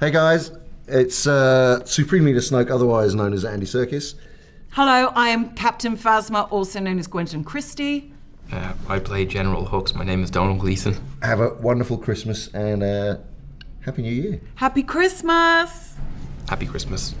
Hey guys, it's uh, Supreme Leader Snoke, otherwise known as Andy Serkis. Hello, I am Captain Phasma, also known as Gwendoline Christie. Uh, I play General Hux. My name is Domhnall Gleeson. Have a wonderful Christmas and uh, Happy New Year. Happy Christmas! Happy Christmas.